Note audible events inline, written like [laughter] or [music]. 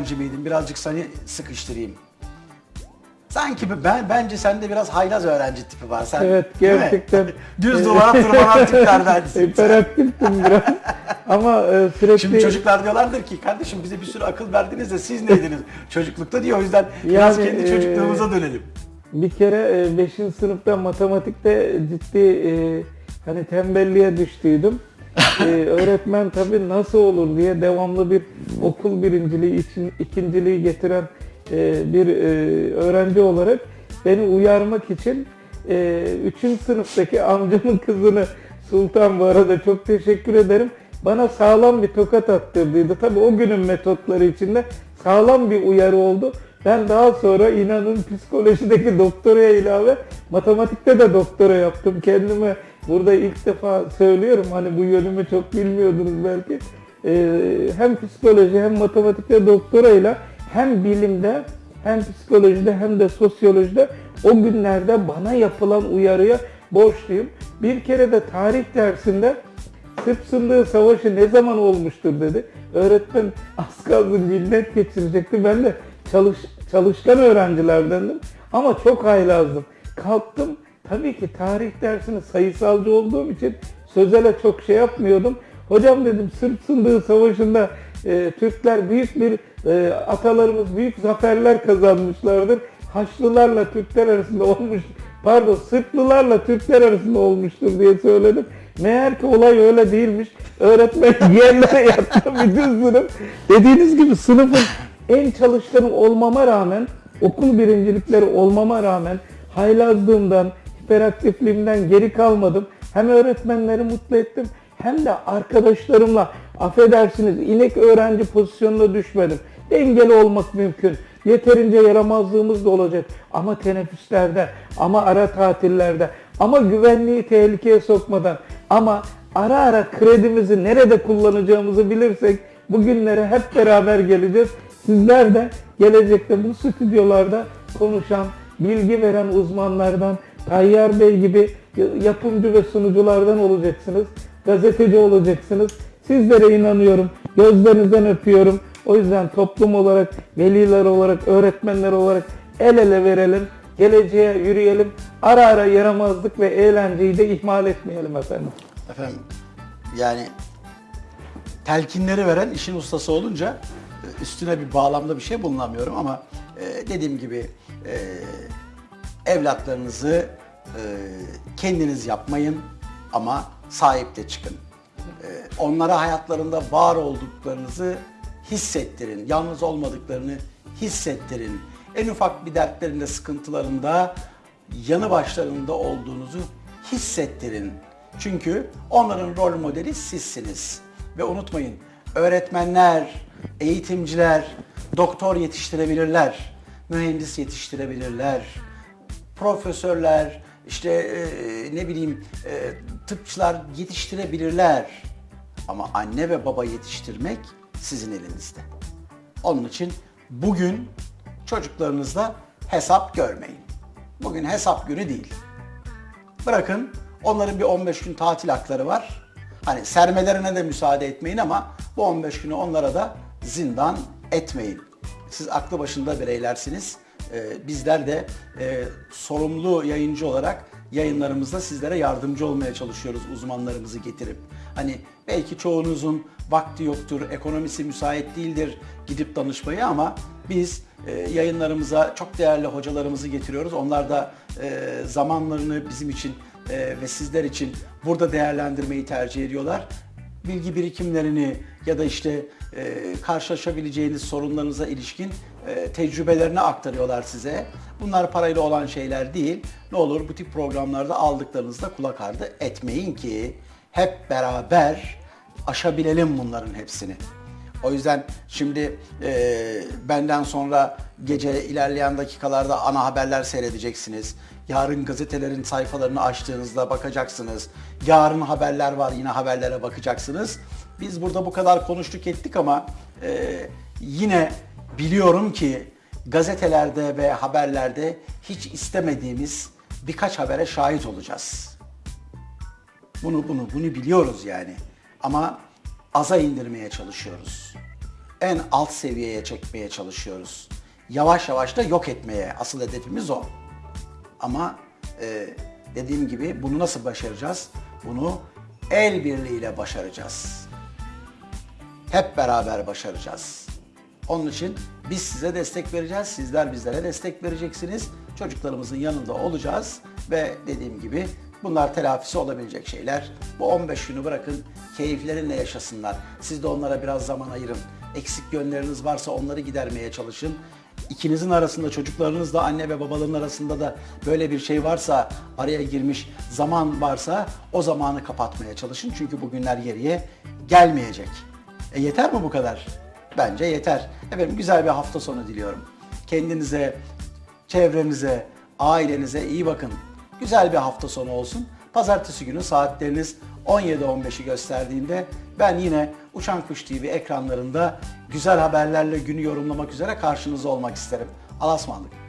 öğrenci miydin? Birazcık seni sıkıştırayım. Sanki ben bence sende biraz haylaz öğrenci tipi var. Sen, Evet gerçekten [laughs] Düz duvara tırmanan [laughs] tiplerdensin. sen. hiperaktiftim biraz. Ama e, sürekli Şimdi çocuklar diyorlardır ki kardeşim bize bir sürü akıl verdiniz de siz neydiniz [laughs] çocuklukta diyor. O yüzden biraz Yani, kendi e, çocukluğumuza dönelim. bir kere 5. sınıfta matematikte ciddi e, hani tembelliğe düştüydüm. E, öğretmen tabii nasıl olur diye devamlı bir okul birinciliği için ikinciliği getiren e, bir e, öğrenci olarak beni uyarmak için 3. sınıftaki amcamın kızını Sultan bu arada çok teşekkür ederim. Bana sağlam bir tokat attırdıydı. Tabii o günün metotları içinde sağlam bir uyarı oldu. Ben daha sonra inanın psikolojideki doktoraya ilave matematikte de doktora yaptım. Kendime burada ilk defa söylüyorum. Hani bu yönümü çok bilmiyordunuz belki. Ee, hem psikoloji hem matematikte doktorayla hem bilimde hem psikolojide hem de sosyolojide o günlerde bana yapılan uyarıya borçluyum. Bir kere de tarih dersinde Sırp Sındığı Savaşı ne zaman olmuştur dedi. Öğretmen az kaldı millet geçirecekti. Ben de çalış, çalışkan öğrencilerdendim ama çok haylazdım. Kalktım tabii ki tarih dersini sayısalcı olduğum için sözele çok şey yapmıyordum. Hocam dedim Sırp Sındığı Savaşı'nda e, Türkler büyük bir e, atalarımız büyük zaferler kazanmışlardır. Haçlılarla Türkler arasında olmuş pardon Sırplılarla Türkler arasında olmuştur diye söyledim. Meğer ki olay öyle değilmiş. Öğretmen [laughs] yerlere yattı bütün sınıf. Dediğiniz gibi sınıfın en çalışkanı olmama rağmen, okul birincilikleri olmama rağmen haylazlığımdan, hiperaktifliğimden geri kalmadım. Hem öğretmenleri mutlu ettim hem de arkadaşlarımla affedersiniz inek öğrenci pozisyonuna düşmedim. Dengeli olmak mümkün. Yeterince yaramazlığımız da olacak. Ama teneffüslerde, ama ara tatillerde, ama güvenliği tehlikeye sokmadan, ama ara ara kredimizi nerede kullanacağımızı bilirsek bugünlere hep beraber geleceğiz. Sizler de gelecekte bu stüdyolarda konuşan, bilgi veren uzmanlardan, Tayyar Bey gibi yapımcı ve sunuculardan olacaksınız. Gazeteci olacaksınız. Sizlere inanıyorum. Gözlerinizden öpüyorum. O yüzden toplum olarak, veliler olarak, öğretmenler olarak el ele verelim. Geleceğe yürüyelim. Ara ara yaramazlık ve eğlenceyi de ihmal etmeyelim efendim. Efendim yani telkinleri veren işin ustası olunca e, üstüne bir bağlamda bir şey bulunamıyorum ama e, dediğim gibi e, evlatlarınızı e, kendiniz yapmayın ama sahip de çıkın. E, onlara hayatlarında var olduklarınızı hissettirin. Yalnız olmadıklarını hissettirin. En ufak bir dertlerinde, sıkıntılarında yanı başlarında olduğunuzu hissettirin. Çünkü onların rol modeli sizsiniz. Ve unutmayın, öğretmenler, eğitimciler, doktor yetiştirebilirler, mühendis yetiştirebilirler, profesörler, işte e, ne bileyim e, tıpçılar yetiştirebilirler. Ama anne ve baba yetiştirmek sizin elinizde. Onun için bugün çocuklarınızla hesap görmeyin. Bugün hesap günü değil. Bırakın onların bir 15 gün tatil hakları var. Hani sermelerine de müsaade etmeyin ama bu 15 günü onlara da zindan etmeyin. Siz aklı başında bireylersiniz. Ee, bizler de e, sorumlu yayıncı olarak yayınlarımızda sizlere yardımcı olmaya çalışıyoruz uzmanlarımızı getirip. Hani belki çoğunuzun vakti yoktur, ekonomisi müsait değildir gidip danışmayı ama biz e, yayınlarımıza çok değerli hocalarımızı getiriyoruz. Onlar da e, zamanlarını bizim için e, ve sizler için burada değerlendirmeyi tercih ediyorlar. Bilgi birikimlerini ya da işte e, karşılaşabileceğiniz sorunlarınıza ilişkin tecrübelerini aktarıyorlar size. Bunlar parayla olan şeyler değil. Ne olur bu tip programlarda aldıklarınızda kulak ardı etmeyin ki hep beraber aşabilelim bunların hepsini. O yüzden şimdi e, benden sonra gece ilerleyen dakikalarda ana haberler seyredeceksiniz. Yarın gazetelerin sayfalarını açtığınızda bakacaksınız. Yarın haberler var yine haberlere bakacaksınız. Biz burada bu kadar konuştuk ettik ama e, yine biliyorum ki gazetelerde ve haberlerde hiç istemediğimiz birkaç habere şahit olacağız. Bunu bunu bunu biliyoruz yani. Ama aza indirmeye çalışıyoruz. en alt seviyeye çekmeye çalışıyoruz. Yavaş yavaş da yok etmeye asıl hedefimiz o. Ama e, dediğim gibi bunu nasıl başaracağız? Bunu el birliğiyle başaracağız. Hep beraber başaracağız. Onun için biz size destek vereceğiz, sizler bizlere destek vereceksiniz. Çocuklarımızın yanında olacağız ve dediğim gibi bunlar telafisi olabilecek şeyler. Bu 15 günü bırakın, keyiflerinle yaşasınlar. Siz de onlara biraz zaman ayırın. Eksik yönleriniz varsa onları gidermeye çalışın. İkinizin arasında, çocuklarınızla anne ve babaların arasında da böyle bir şey varsa, araya girmiş zaman varsa o zamanı kapatmaya çalışın. Çünkü bu günler geriye gelmeyecek. E yeter mi bu kadar? Bence yeter. Efendim güzel bir hafta sonu diliyorum. Kendinize, çevrenize, ailenize iyi bakın. Güzel bir hafta sonu olsun. Pazartesi günü saatleriniz 17-15'i gösterdiğinde ben yine Uçan Kuş TV ekranlarında güzel haberlerle günü yorumlamak üzere karşınızda olmak isterim. Alasmanlık.